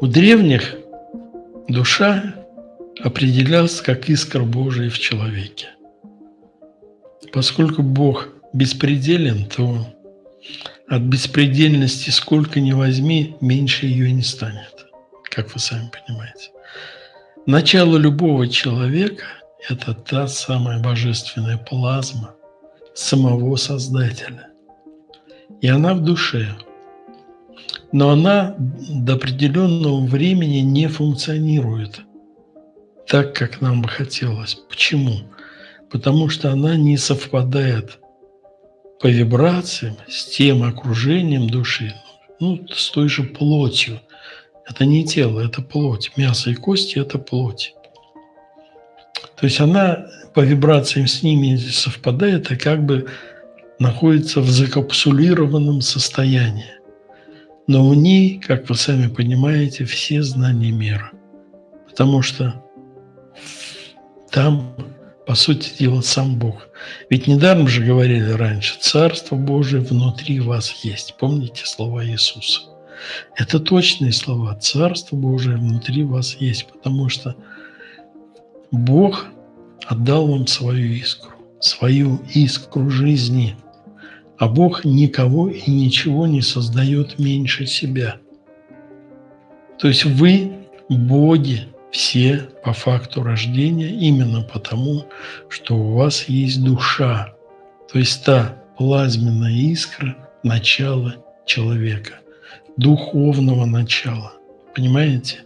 У древних душа определялась как искра Божия в человеке. Поскольку Бог беспределен, то от беспредельности сколько ни возьми, меньше ее не станет, как вы сами понимаете. Начало любого человека – это та самая божественная плазма самого Создателя. И она в душе. Но она до определенного времени не функционирует так, как нам бы хотелось. Почему? Потому что она не совпадает по вибрациям с тем окружением души, ну, с той же плотью. Это не тело, это плоть. Мясо и кости – это плоть. То есть она по вибрациям с ними совпадает и как бы находится в закапсулированном состоянии. Но у ней, как вы сами понимаете, все знания мира. Потому что там по сути дела, сам Бог. Ведь недаром же говорили раньше, Царство Божие внутри вас есть. Помните слова Иисуса? Это точные слова. Царство Божие внутри вас есть, потому что Бог отдал вам свою искру, свою искру жизни. А Бог никого и ничего не создает меньше себя. То есть вы боги, все по факту рождения именно потому, что у вас есть душа, то есть та плазменная искра начала человека, духовного начала. Понимаете?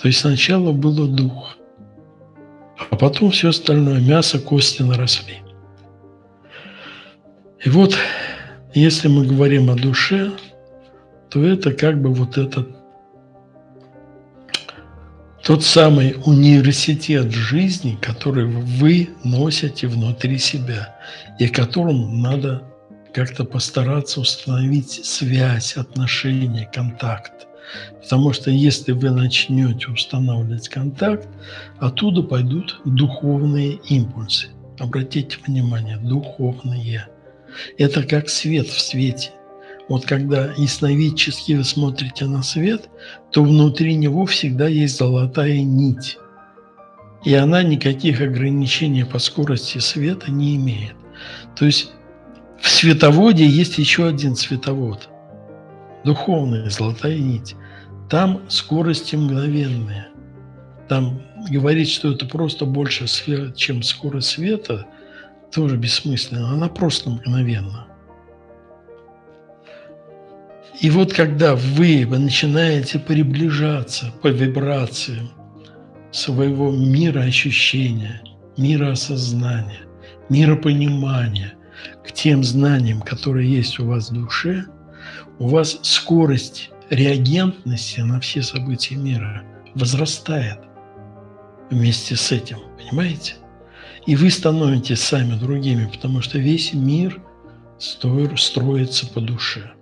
То есть сначала было дух, а потом все остальное, мясо, кости наросли. И вот, если мы говорим о душе, то это как бы вот этот тот самый университет жизни, который вы носите внутри себя и которым надо как-то постараться установить связь, отношения, контакт. Потому что если вы начнете устанавливать контакт, оттуда пойдут духовные импульсы. Обратите внимание, духовные. Это как свет в свете. Вот когда ясновидчески вы смотрите на свет, то внутри него всегда есть золотая нить. И она никаких ограничений по скорости света не имеет. То есть в световоде есть еще один световод. Духовная золотая нить. Там скорости мгновенные. Там говорить, что это просто больше, чем скорость света, тоже бессмысленно. Она просто мгновенна. И вот когда вы начинаете приближаться по вибрациям своего мира ощущения, мира осознания, мира понимания к тем знаниям, которые есть у вас в душе, у вас скорость реагентности на все события мира возрастает вместе с этим, понимаете? И вы становитесь сами другими, потому что весь мир строится по душе.